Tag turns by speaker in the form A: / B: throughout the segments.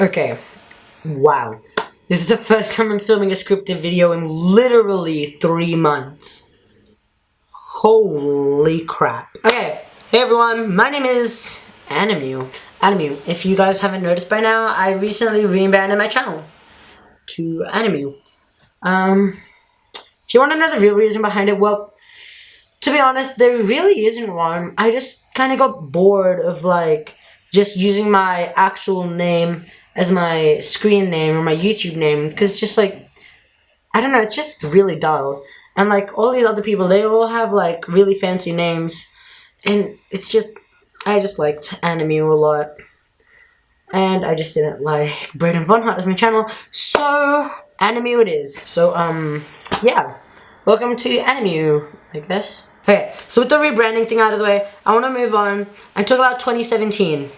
A: Okay. Wow. This is the first time I'm filming a scripted video in literally three months. Holy crap. Okay. Hey everyone, my name is Animu. Animu, if you guys haven't noticed by now, I recently rebranded my channel to Animu. Um, if you want the real reason behind it, well, to be honest, there really isn't one. I just kind of got bored of like just using my actual name as my screen name or my YouTube name because it's just like I don't know, it's just really dull. And like all these other people, they all have like really fancy names, and it's just I just liked Animu a lot, and I just didn't like Braden Von Hart as my channel, so Animu it is. So um yeah, welcome to Animu, I guess. Okay, so with the rebranding thing out of the way, I want to move on and talk about 2017.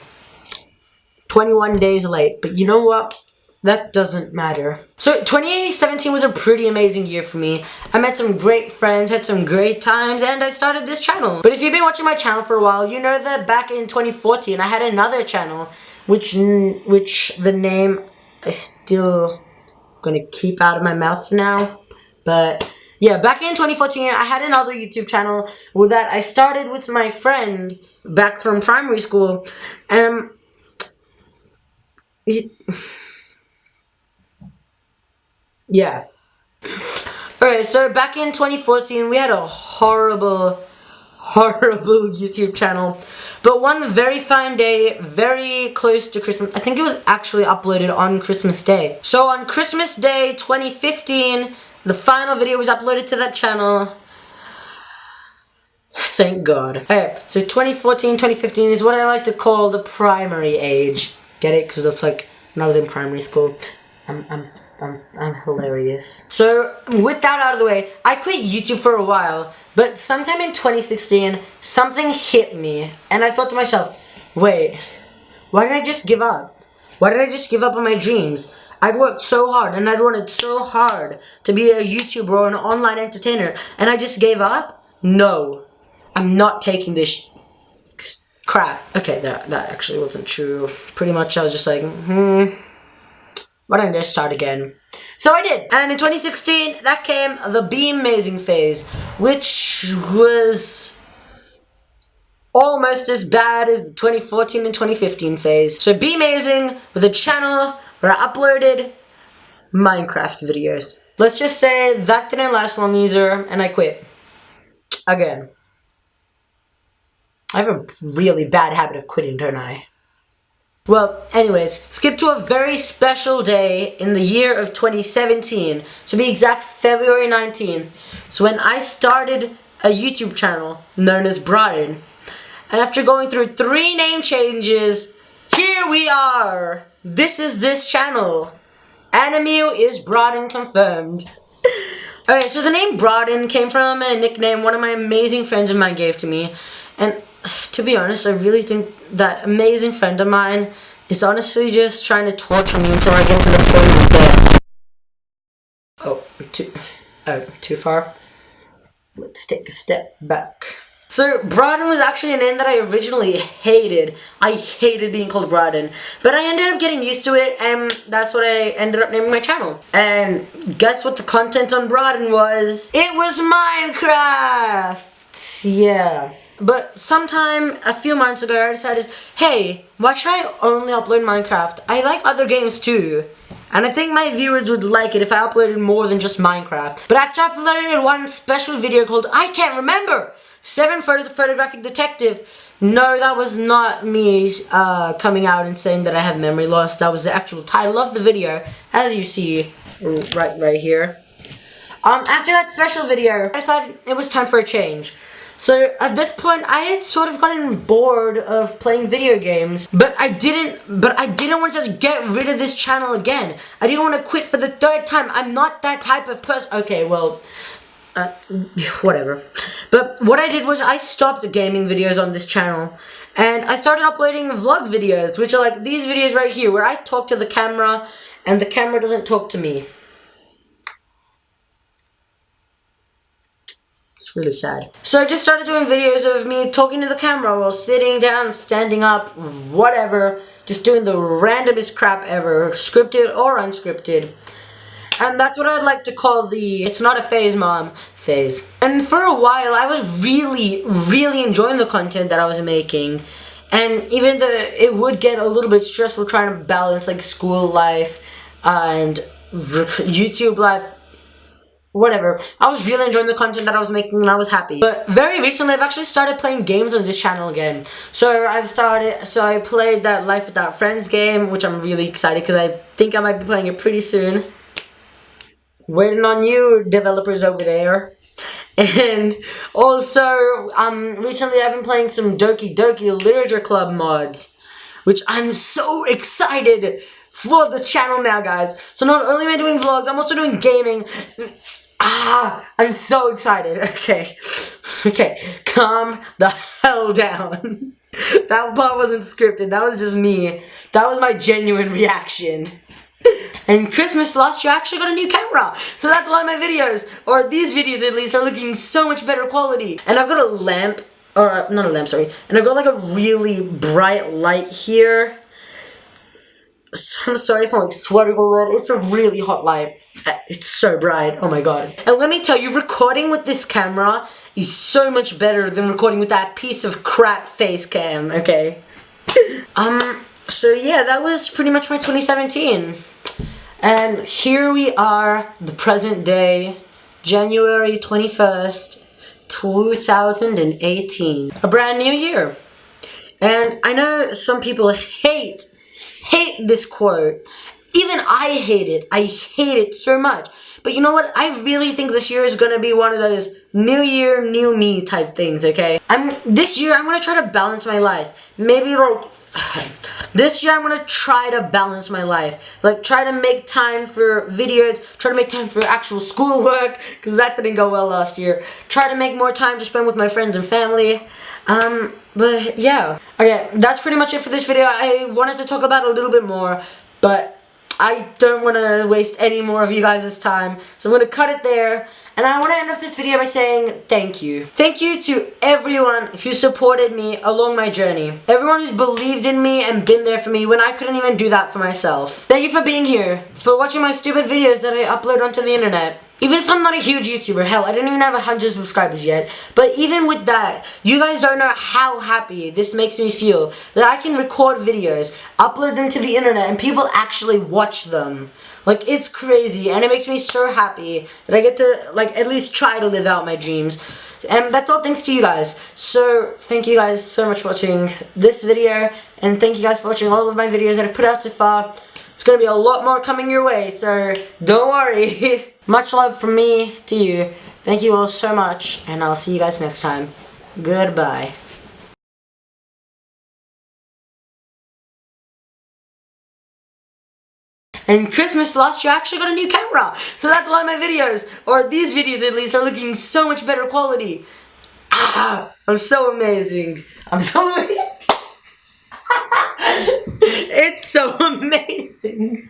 A: 21 days late, but you know what? That doesn't matter. So 2017 was a pretty amazing year for me. I met some great friends, had some great times, and I started this channel. But if you've been watching my channel for a while, you know that back in 2014 I had another channel, which which the name I still gonna keep out of my mouth for now. But yeah, back in 2014 I had another YouTube channel that I started with my friend back from primary school. Um yeah. Alright, so back in 2014, we had a horrible, horrible YouTube channel. But one very fine day, very close to Christmas, I think it was actually uploaded on Christmas Day. So on Christmas Day 2015, the final video was uploaded to that channel. Thank God. Okay, so 2014, 2015 is what I like to call the primary age. Get it? Because it's like when I was in primary school. I'm, I'm, I'm, I'm hilarious. So, with that out of the way, I quit YouTube for a while, but sometime in 2016, something hit me, and I thought to myself, wait, why did I just give up? Why did I just give up on my dreams? I'd worked so hard, and I'd wanted so hard to be a YouTuber or an online entertainer, and I just gave up? No. I'm not taking this crap. Okay, that, that actually wasn't true. Pretty much I was just like, hmm, why don't I start again? So I did. And in 2016, that came the Be Amazing phase, which was almost as bad as the 2014 and 2015 phase. So Be Amazing with a channel where I uploaded Minecraft videos. Let's just say that didn't last long either, and I quit. Again. I have a really bad habit of quitting, don't I? Well, anyways, skip to a very special day in the year of 2017. To be exact, February 19th. So when I started a YouTube channel known as Brian. And after going through three name changes, here we are! This is this channel. Animu is Braden confirmed. Alright, so the name Braden came from a nickname one of my amazing friends of mine gave to me. And to be honest, I really think that amazing friend of mine is honestly just trying to torture me until I get to the point of death. Oh, too, oh, too far? Let's take a step back. So, Braden was actually a name that I originally hated. I hated being called Braden. But I ended up getting used to it, and that's what I ended up naming my channel. And guess what the content on Braden was? It was Minecraft! Yeah. But sometime, a few months ago, I decided, hey, why should I only upload Minecraft? I like other games too. And I think my viewers would like it if I uploaded more than just Minecraft. But after uploading one special video called I Can't Remember, 7 Photos of Photographic Detective, no, that was not me uh, coming out and saying that I have memory loss. That was the actual title of the video, as you see right, right here. Um, after that special video, I decided it was time for a change. So at this point, I had sort of gotten bored of playing video games, but I didn't, but I didn't want to just get rid of this channel again. I didn't want to quit for the third time. I'm not that type of person. Okay, well, uh, whatever. But what I did was I stopped the gaming videos on this channel and I started uploading vlog videos, which are like these videos right here where I talk to the camera and the camera doesn't talk to me. Really sad. So I just started doing videos of me talking to the camera while sitting down, standing up, whatever, just doing the randomest crap ever, scripted or unscripted. And that's what I'd like to call the It's Not a Phase Mom phase. And for a while, I was really, really enjoying the content that I was making. And even though it would get a little bit stressful trying to balance like school life and YouTube life, whatever. I was really enjoying the content that I was making and I was happy. But very recently I've actually started playing games on this channel again. So I've started, so I played that Life Without Friends game, which I'm really excited because I think I might be playing it pretty soon. Waiting on you, developers over there. And also, um, recently I've been playing some Doki Doki Literature Club mods, which I'm so excited for the channel now, guys. So not only am I doing vlogs, I'm also doing gaming. Ah, I'm so excited. Okay, okay, calm the hell down. that part wasn't scripted. That was just me. That was my genuine reaction. And Christmas last year I actually got a new camera. So that's why my videos, or these videos at least, are looking so much better quality. And I've got a lamp, or not a lamp, sorry. And I've got like a really bright light here. I'm sorry if I'm like sweating a little. It's a really hot light. Uh, it's so bright. Oh my god. And let me tell you, recording with this camera is so much better than recording with that piece of crap face cam, okay? um, so yeah, that was pretty much my 2017. And here we are, the present day, January 21st, 2018. A brand new year. And I know some people hate, hate this quote. Even I hate it. I hate it so much. But you know what? I really think this year is gonna be one of those new year, new me type things, okay? I'm this year I'm gonna try to balance my life. Maybe like this year I'm gonna try to balance my life. Like try to make time for videos, try to make time for actual schoolwork, because that didn't go well last year. Try to make more time to spend with my friends and family. Um, but yeah. Okay, that's pretty much it for this video. I wanted to talk about a little bit more, but I don't want to waste any more of you guys' time. So I'm going to cut it there. And I want to end off this video by saying thank you. Thank you to everyone who supported me along my journey. Everyone who's believed in me and been there for me when I couldn't even do that for myself. Thank you for being here, for watching my stupid videos that I upload onto the internet. Even if I'm not a huge YouTuber, hell, I don't even have 100 subscribers yet, but even with that, you guys don't know how happy this makes me feel that I can record videos, upload them to the internet, and people actually watch them. Like, it's crazy, and it makes me so happy that I get to, like, at least try to live out my dreams. And that's all thanks to you guys. So, thank you guys so much for watching this video, and thank you guys for watching all of my videos that I've put out so far. It's to be a lot more coming your way, so don't worry. Much love from me to you. Thank you all so much, and I'll see you guys next time. Goodbye. And Christmas last year I actually got a new camera. So that's why my videos, or these videos at least, are looking so much better quality. Ah, I'm so amazing. I'm so amazing. it's so amazing.